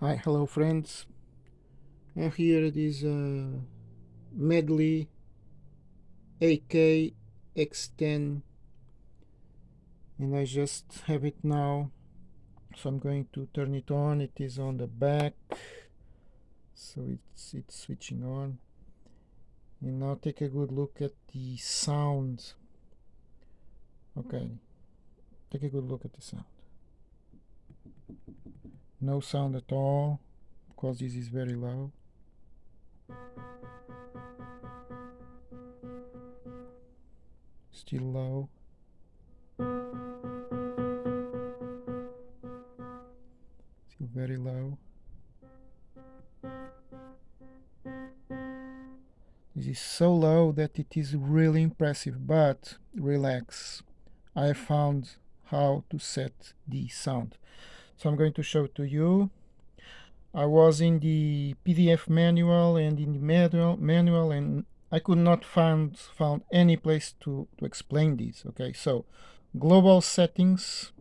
Hi, hello friends. And here it is uh, Medeli AK X10 and I just have it now. So I'm going to turn it on. It is on the back. So it's it's switching on. And now take a good look at the sound okay. Take a good look at the sound no sound at all. Because this is very low still low still very low this is so low that it is really impressive but relax. I found how to set the sound so I'm going to show to you. I was in the PDF manual and in the manual, manual and I could not find found any place to, to explain this. Okay, so global settings.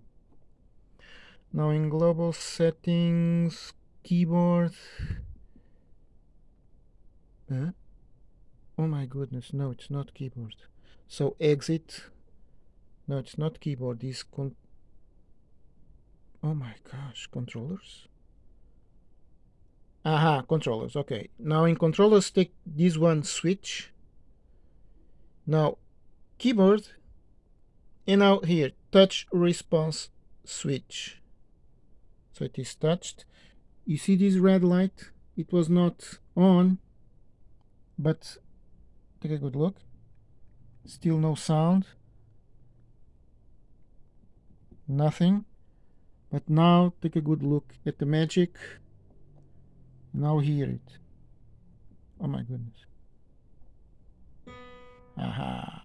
Now in global settings, keyboard. Huh? Oh my goodness, no, it's not keyboard. So exit. No, it's not keyboard. This con Oh my gosh, controllers? Aha, controllers, okay. Now in controllers, take this one switch. Now, keyboard, and now here, touch response switch. So it is touched. You see this red light? It was not on, but take a good look. Still no sound. Nothing. But now take a good look at the magic. Now hear it. Oh my goodness. Aha.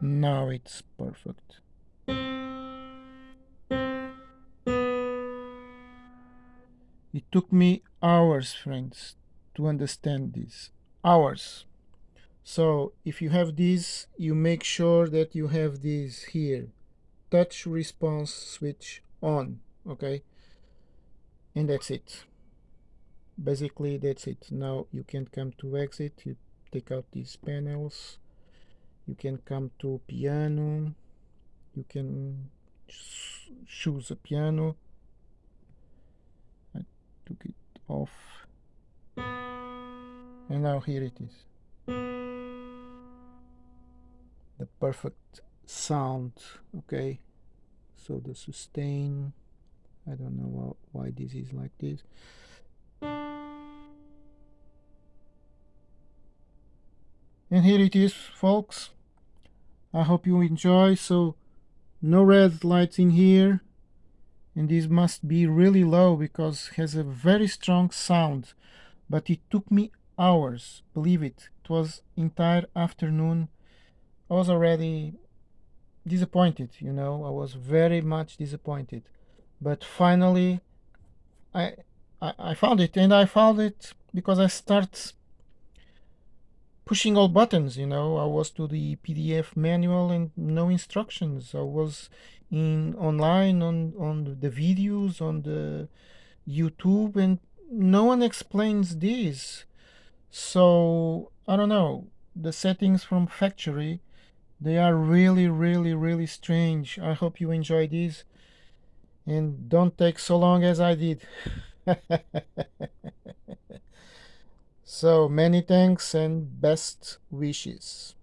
Now it's perfect. It took me hours, friends, to understand this. Hours. So if you have this, you make sure that you have this here. Touch response switch on, okay? And that's it. Basically, that's it. Now you can come to exit, you take out these panels. You can come to piano. You can choose a piano. I took it off. And now here it is the perfect sound okay? So the sustain I don't know why this is like this. And here it is folks. I hope you enjoy. So no red lights in here. And this must be really low because it has a very strong sound. But it took me hours. Believe it. It was entire afternoon I was already disappointed, you know, I was very much disappointed. But finally, I, I, I found it, and I found it because I start pushing all buttons, you know. I was to the PDF manual and no instructions. I was in online on, on the videos, on the YouTube, and no one explains this. So, I don't know, the settings from factory they are really, really, really strange. I hope you enjoy these and don't take so long as I did. so many thanks and best wishes.